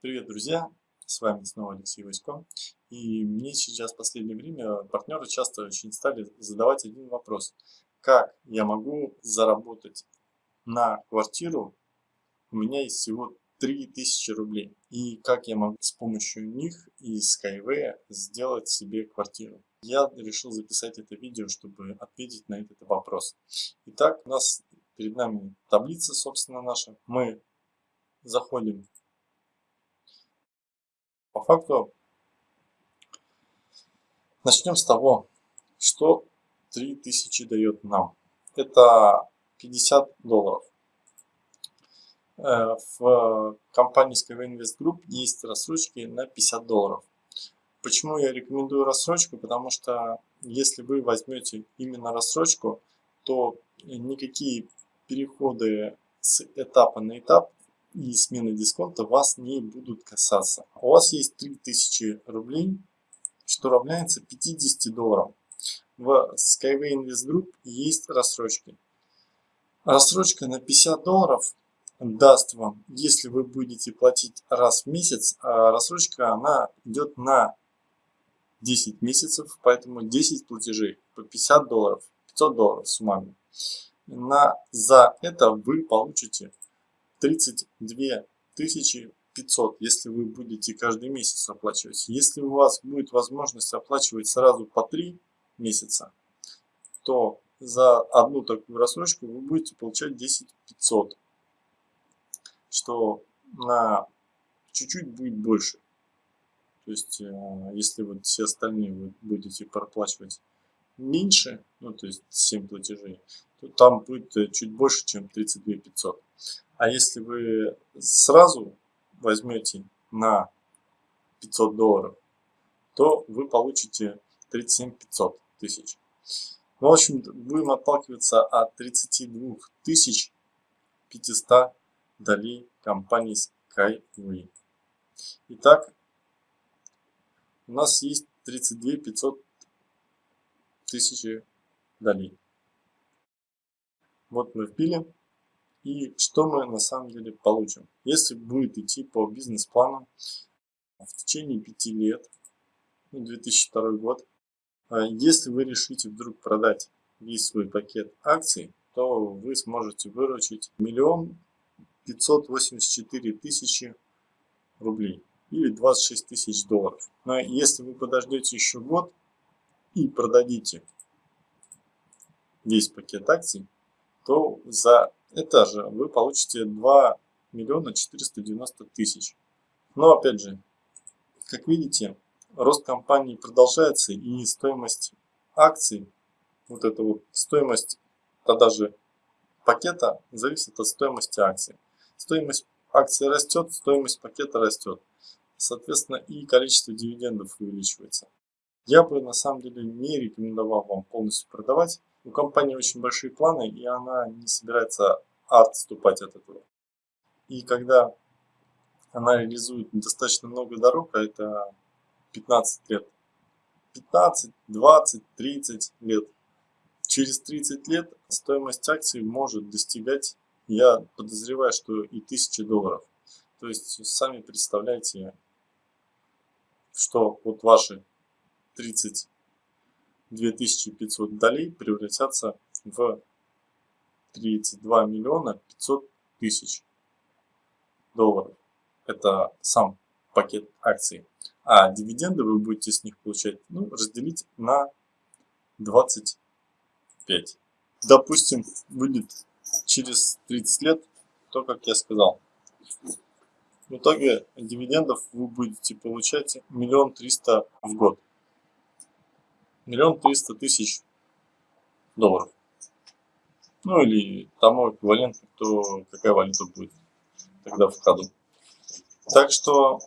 Привет, друзья! С вами снова Алексей Васько. И мне сейчас в последнее время партнеры часто очень стали задавать один вопрос. Как я могу заработать на квартиру? У меня есть всего 3000 рублей. И как я могу с помощью них из Skyway сделать себе квартиру? Я решил записать это видео, чтобы ответить на этот вопрос. Итак, у нас перед нами таблица, собственно, наша. Мы заходим по факту начнем с того, что 3000 дает нам. Это 50 долларов. Э, в компании Skyway Invest Group есть рассрочки на 50 долларов. Почему я рекомендую рассрочку? Потому что если вы возьмете именно рассрочку, то никакие переходы с этапа на этап и смены дисконта вас не будут касаться. У вас есть 3000 рублей, что равняется 50 долларам. В Skyway Invest Group есть рассрочки. Рассрочка на 50 долларов даст вам, если вы будете платить раз в месяц, а рассрочка она идет на 10 месяцев, поэтому 10 платежей по 50 долларов, 500 долларов суммами. На, за это вы получите 32 500, если вы будете каждый месяц оплачивать. Если у вас будет возможность оплачивать сразу по 3 месяца, то за одну такую рассрочку вы будете получать 10 500, что на чуть-чуть будет больше. То есть, э, если вот все остальные вы будете проплачивать меньше, ну то есть 7 платежей, то там будет э, чуть больше, чем 32 500. А если вы сразу возьмете на 500 долларов, то вы получите 37 500 тысяч. Ну, в общем, будем отталкиваться от 32 тысяч 500 долей компании Skyway. Итак, у нас есть 32 500 тысячи долей. Вот мы вбили. И что мы на самом деле получим? Если будет идти по бизнес-плану в течение 5 лет, 2002 ну, год, а если вы решите вдруг продать весь свой пакет акций, то вы сможете выручить миллион пятьсот восемьдесят четыре тысячи рублей или 26 тысяч долларов. Но если вы подождете еще год и продадите весь пакет акций, то за это же вы получите 2 миллиона 490 тысяч. Но опять же, как видите, рост компании продолжается и стоимость акций, вот эта вот стоимость же пакета зависит от стоимости акций. Стоимость акции растет, стоимость пакета растет. Соответственно, и количество дивидендов увеличивается. Я бы на самом деле не рекомендовал вам полностью продавать. У компании очень большие планы, и она не собирается отступать от этого. И когда она реализует достаточно много дорог, а это 15 лет, 15, 20, 30 лет, через 30 лет стоимость акций может достигать, я подозреваю, что и 1000 долларов. То есть сами представляете, что вот ваши 30 2500 долей превратятся в 32 миллиона 500 тысяч долларов. Это сам пакет акций. А дивиденды вы будете с них получать, ну, разделить на 25. Допустим, будет через 30 лет то, как я сказал. В итоге дивидендов вы будете получать миллион триста в год миллион триста тысяч долларов. Ну или тому эквивалентно, кто, какая валюта будет тогда в ходу. Так что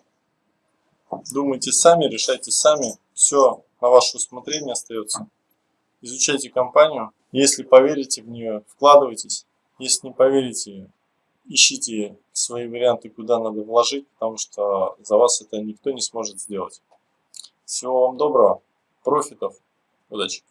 думайте сами, решайте сами. Все на ваше усмотрение остается. Изучайте компанию. Если поверите в нее, вкладывайтесь. Если не поверите, ищите свои варианты, куда надо вложить, потому что за вас это никто не сможет сделать. Всего вам доброго, профитов. Удачи!